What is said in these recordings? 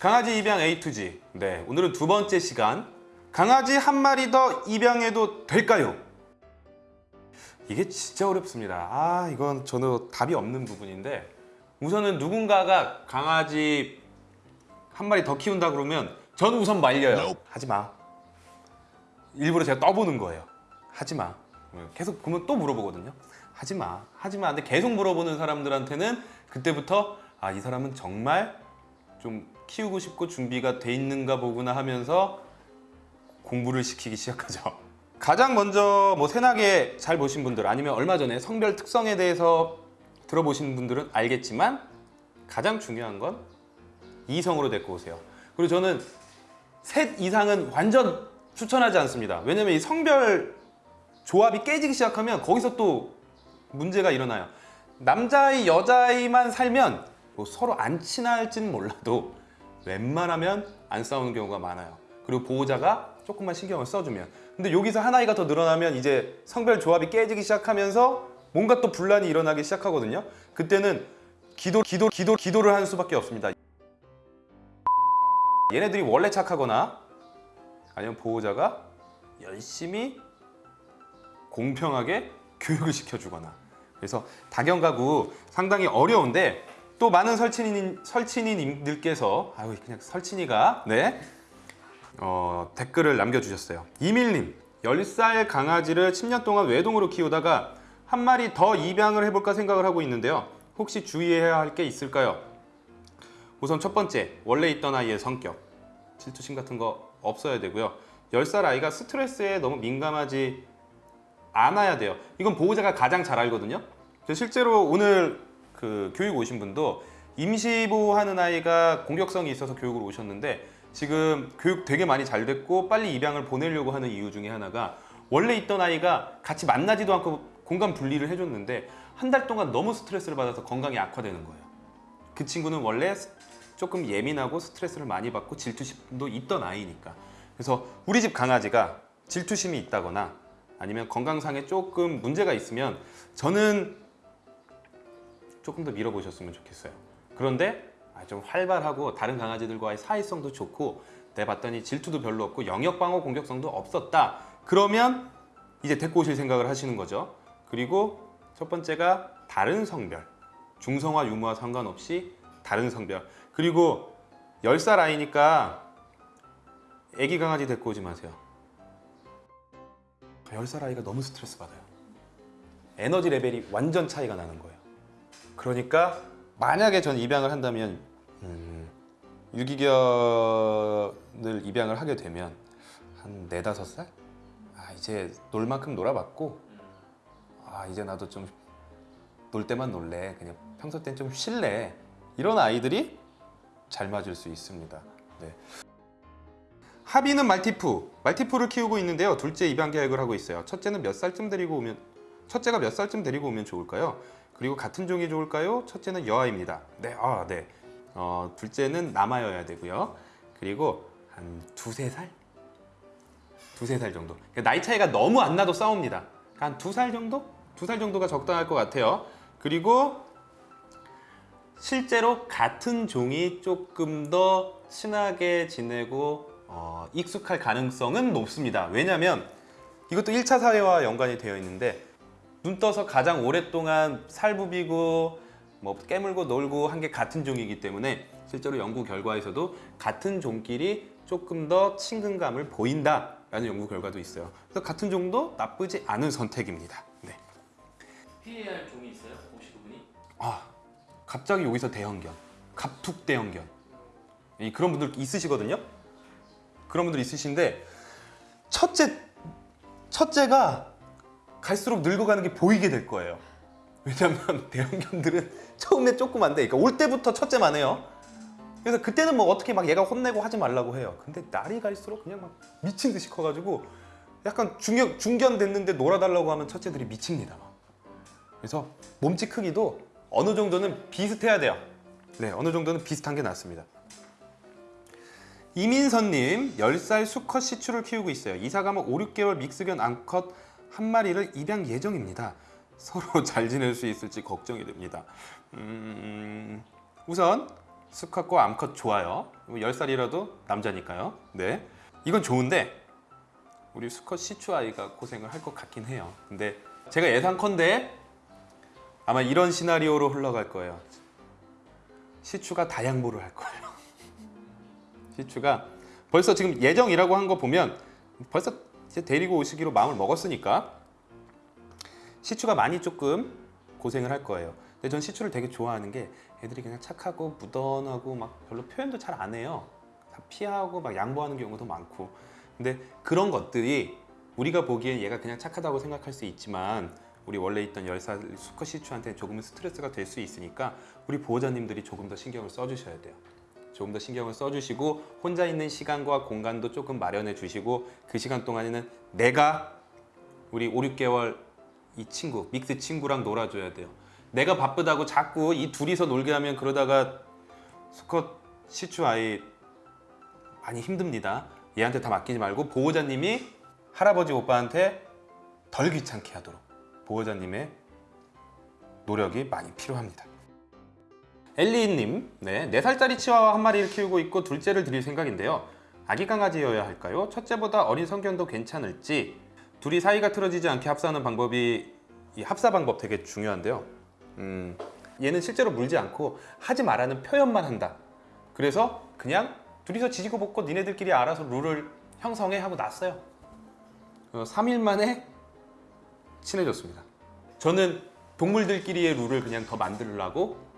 강아지 입양 A to G. 네, 오늘은 두 번째 시간. 강아지 한 마리 더 입양해도 될까요? 이게 진짜 어렵습니다. 아, 이건 저는 답이 없는 부분인데 우선은 누군가가 강아지 한 마리 더 키운다 그러면 저는 우선 말려요. 하지 마. 일부러 제가 떠보는 거예요. 하지 마. 계속 보면 또 물어보거든요. 하지 마. 하지 마. 근데 계속 물어보는 사람들한테는 그때부터 아, 이 사람은 정말 좀 키우고 싶고 준비가 돼 있는가 보구나 하면서 공부를 시키기 시작하죠. 가장 먼저 뭐 세나게 잘 보신 분들 아니면 얼마 전에 성별 특성에 대해서 들어보신 분들은 알겠지만 가장 중요한 건 이성으로 데리고 오세요. 그리고 저는 셋 이상은 완전 추천하지 않습니다. 왜냐면 이 성별 조합이 깨지기 시작하면 거기서 또 문제가 일어나요. 남자아이, 여자아이만 살면 뭐 서로 안 친할지는 몰라도 웬만하면 안 싸우는 경우가 많아요. 그리고 보호자가 조금만 신경을 써주면. 근데 여기서 한 아이가 더 늘어나면 이제 성별 조합이 깨지기 시작하면서 뭔가 또 분란이 일어나기 시작하거든요. 그때는 기도, 기도, 기도, 기도를 하는 수밖에 없습니다. 얘네들이 원래 착하거나 아니면 보호자가 열심히 공평하게 교육을 시켜주거나 그래서 다견 가구 상당히 어려운데 또 많은 설친인, 설친이님들께서 아유 그냥 설친이가 네. 어, 댓글을 남겨주셨어요. 이밀님 10살 강아지를 10년 동안 외동으로 키우다가 한 마리 더 입양을 해볼까 생각을 하고 있는데요. 혹시 주의해야 할 게 있을까요? 우선 첫 번째 원래 있던 아이의 성격. 질투심 같은 거 없어야 되고요. 10살 아이가 스트레스에 너무 민감하지 않아야 돼요. 이건 보호자가 가장 잘 알거든요. 실제로 오늘 그 교육 오신 분도 임시보호하는 아이가 공격성이 있어서 교육을 오셨는데 지금 교육 되게 많이 잘 됐고 빨리 입양을 보내려고 하는 이유 중에 하나가 원래 있던 아이가 같이 만나지도 않고 공간 분리를 해줬는데 한 달 동안 너무 스트레스를 받아서 건강이 악화되는 거예요. 그 친구는 원래 조금 예민하고 스트레스를 많이 받고 질투심도 있던 아이니까. 그래서 우리 집 강아지가 질투심이 있다거나 아니면 건강상에 조금 문제가 있으면 저는 조금 더 밀어보셨으면 좋겠어요. 그런데 아, 좀 활발하고 다른 강아지들과의 사이성도 좋고 내봤더니 질투도 별로 없고 영역 방어 공격성도 없었다. 그러면 이제 데리고 오실 생각을 하시는 거죠. 그리고 첫 번째가 다른 성별. 중성화 유무와 상관없이 다른 성별. 그리고 10살 아이니까 애기 강아지 데리고 오지 마세요. 10살 아이가 너무 스트레스 받아요. 에너지 레벨이 완전 차이가 나는 거예요 그러니까 만약에 전 입양을 한다면 음, 유기견을 입양을 하게 되면 한 네다섯 살? 아 이제 놀 만큼 놀아봤고 아 이제 나도 좀 놀 때만 놀래. 그냥 평소 땐 좀 쉴래. 이런 아이들이 잘 맞을 수 있습니다. 네. 하비는 말티푸. 말티푸를 키우고 있는데요. 둘째 입양 계획을 하고 있어요. 첫째는 몇 살쯤 데리고 오면 첫째가 몇 살쯤 데리고 오면 좋을까요? 그리고 같은 종이 좋을까요? 첫째는 여아입니다 네, 아, 네. 어, 둘째는 남아여야 되고요 그리고 한 두세 살? 두세 살 정도 그러니까 나이 차이가 너무 안 나도 싸웁니다 한 두 살 정도? 두 살 정도가 적당할 것 같아요 그리고 실제로 같은 종이 조금 더 친하게 지내고 어, 익숙할 가능성은 높습니다 왜냐하면 이것도 1차 사회와 연관이 되어 있는데 눈 떠서 가장 오랫동안 살 부비고 뭐 깨물고 놀고 한 게 같은 종이기 때문에 실제로 연구 결과에서도 같은 종끼리 조금 더 친근감을 보인다 라는 연구 결과도 있어요. 그래서 같은 종도 나쁘지 않은 선택입니다. 네. 피해야 할 종이 있어요? 혹시 그분이? 아 갑자기 여기서 대형견, 갑툭 대형견 이 그런 분들 있으시거든요. 그런 분들 있으신데 첫째 첫째가 갈수록 늙어가는 게 보이게 될 거예요. 왜냐면 대형견들은 처음에 조그만데, 그러니까 올 때부터 첫째 만 해요. 그래서 그때는 뭐 어떻게 막 얘가 혼내고 하지 말라고 해요. 근데 날이 갈수록 그냥 막 미친 듯이 커가지고 약간 중견, 중견 됐는데 놀아달라고 하면 첫째들이 미칩니다. 막. 그래서 몸집 크기도 어느 정도는 비슷해야 돼요. 네, 어느 정도는 비슷한 게 낫습니다. 이민선님, 10살 수컷 시추를 키우고 있어요. 이사 가면 5, 6개월 믹스견 암컷 한 마리를 입양 예정입니다. 서로 잘 지낼 수 있을지 걱정이 됩니다. 음, 우선 수컷과 암컷 좋아요. 10살이라도 남자니까요. 네. 이건 좋은데 우리 수컷 시추 아이가 고생을 할 것 같긴 해요. 근데 제가 예상컨대 아마 이런 시나리오로 흘러갈 거예요. 시추가 다양보를 할 거예요. 시추가 벌써 지금 예정이라고 한 거 보면 벌써 이제 데리고 오시기로 마음을 먹었으니까 시추가 많이 조금 고생을 할 거예요. 근데 전 시추를 되게 좋아하는 게 애들이 그냥 착하고 무던하고 막 별로 표현도 잘 안 해요. 다 피하고 막 양보하는 경우도 많고. 근데 그런 것들이 우리가 보기엔 얘가 그냥 착하다고 생각할 수 있지만 우리 원래 있던 10살 수컷 시추한테 조금은 스트레스가 될 수 있으니까 우리 보호자님들이 조금 더 신경을 써주셔야 돼요. 조금 더 신경을 써주시고 혼자 있는 시간과 공간도 조금 마련해 주시고 그 시간 동안에는 내가 우리 5, 6개월 이 친구 믹스 친구랑 놀아줘야 돼요. 내가 바쁘다고 자꾸 이 둘이서 놀게 하면 그러다가 수컷 시추 아이 많이 힘듭니다. 얘한테 다 맡기지 말고 보호자님이 할아버지 오빠한테 덜 귀찮게 하도록 보호자님의 노력이 많이 필요합니다. 엘리님, 네, 4살짜리 치와와 한 마리를 키우고 있고 둘째를 드릴 생각인데요. 아기 강아지여야 할까요? 첫째보다 어린 성견도 괜찮을지 둘이 사이가 틀어지지 않게 합사하는 방법이 이 합사 방법 되게 중요한데요. 음, 얘는 실제로 물지 않고 하지 말라는 표현만 한다. 그래서 그냥 둘이서 지지고 볶고 니네들끼리 알아서 룰을 형성해 하고 놨어요. 어, 3일 만에 친해졌습니다. 저는 동물들끼리의 룰을 그냥 더 만들려고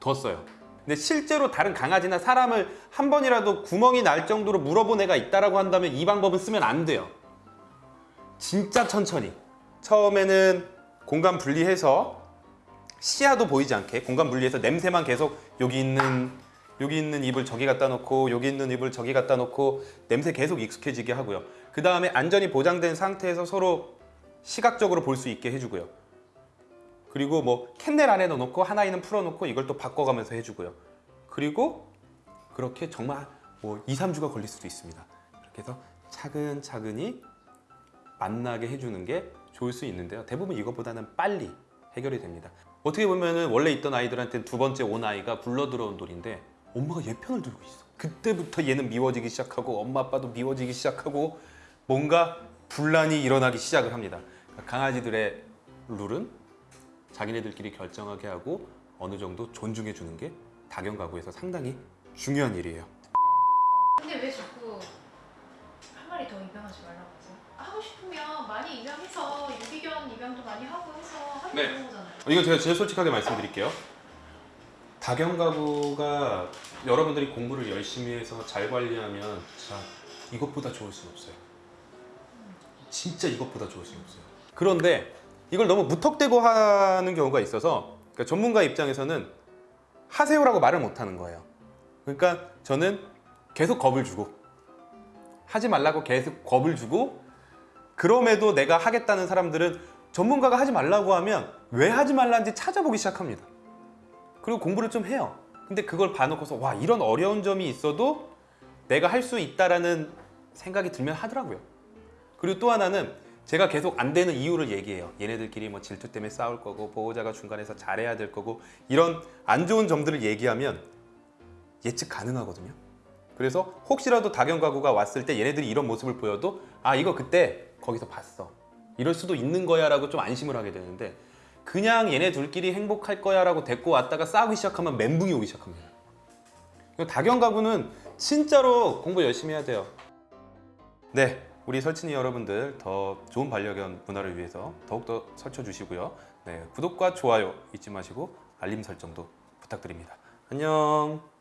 뒀어요. 근데 실제로 다른 강아지나 사람을 한 번이라도 구멍이 날 정도로 물어본 애가 있다라고 한다면 이 방법은 쓰면 안 돼요. 진짜 천천히. 처음에는 공간 분리해서 시야도 보이지 않게 공간 분리해서 냄새만 계속 여기 있는 여기 있는 입을 저기 갖다 놓고 여기 있는 입을 저기 갖다 놓고 냄새 계속 익숙해지게 하고요. 그 다음에 안전이 보장된 상태에서 서로 시각적으로 볼 수 있게 해주고요. 그리고 뭐 캔넬 안에 넣어놓고 하나이는 풀어놓고 이걸 또 바꿔가면서 해주고요. 그리고 그렇게 정말 뭐 2, 3주가 걸릴 수도 있습니다. 그렇게 해서 차근차근히 만나게 해주는 게 좋을 수 있는데요. 대부분 이것보다는 빨리 해결이 됩니다. 어떻게 보면은 원래 있던 아이들한테 두 번째 온 아이가 굴러 들어온 돌인데 엄마가 얘 편을 들고 있어. 그때부터 얘는 미워지기 시작하고 엄마 아빠도 미워지기 시작하고 뭔가 분란이 일어나기 시작을 합니다. 강아지들의 룰은 자기네들끼리 결정하게 하고 어느 정도 존중해 주는 게 다견 가구에서 상당히 중요한 일이에요. 근데 왜 자꾸 한 마리 더 입양하지 말라고 하세요? 하고 싶으면 많이 입양해서 유기견 입양도 많이 하고 해서 하면 네. 되는 거잖아요. 이건 제가 제일 솔직하게 말씀드릴게요. 다견 가구가 여러분들이 공부를 열심히 해서 잘 관리하면 자 이것보다 좋을 수는 없어요. 진짜 이것보다 좋을 수는 없어요. 그런데 이걸 너무 무턱대고 하는 경우가 있어서 그러니까 전문가 입장에서는 하세요라고 말을 못 하는 거예요. 그러니까 저는 계속 겁을 주고 하지 말라고 계속 겁을 주고 그럼에도 내가 하겠다는 사람들은 전문가가 하지 말라고 하면 왜 하지 말라는지 찾아보기 시작합니다. 그리고 공부를 좀 해요. 근데 그걸 봐놓고서 와 이런 어려운 점이 있어도 내가 할 수 있다라는 생각이 들면 하더라고요. 그리고 또 하나는 제가 계속 안 되는 이유를 얘기해요. 얘네들끼리 뭐 질투 때문에 싸울 거고 보호자가 중간에서 잘해야 될 거고 이런 안 좋은 점들을 얘기하면 예측 가능하거든요. 그래서 혹시라도 다견 가구가 왔을 때 얘네들이 이런 모습을 보여도 아 이거 그때 거기서 봤어. 이럴 수도 있는 거야 라고 좀 안심을 하게 되는데 그냥 얘네 둘끼리 행복할 거야 라고 데리고 왔다가 싸우기 시작하면 멘붕이 오기 시작합니다. 다견 가구는 진짜로 공부 열심히 해야 돼요. 네, 우리 설친이 여러분들 더 좋은 반려견 문화를 위해서 더욱더 설쳐 주시고요. 네, 구독과 좋아요 잊지 마시고 알림 설정도 부탁드립니다. 안녕.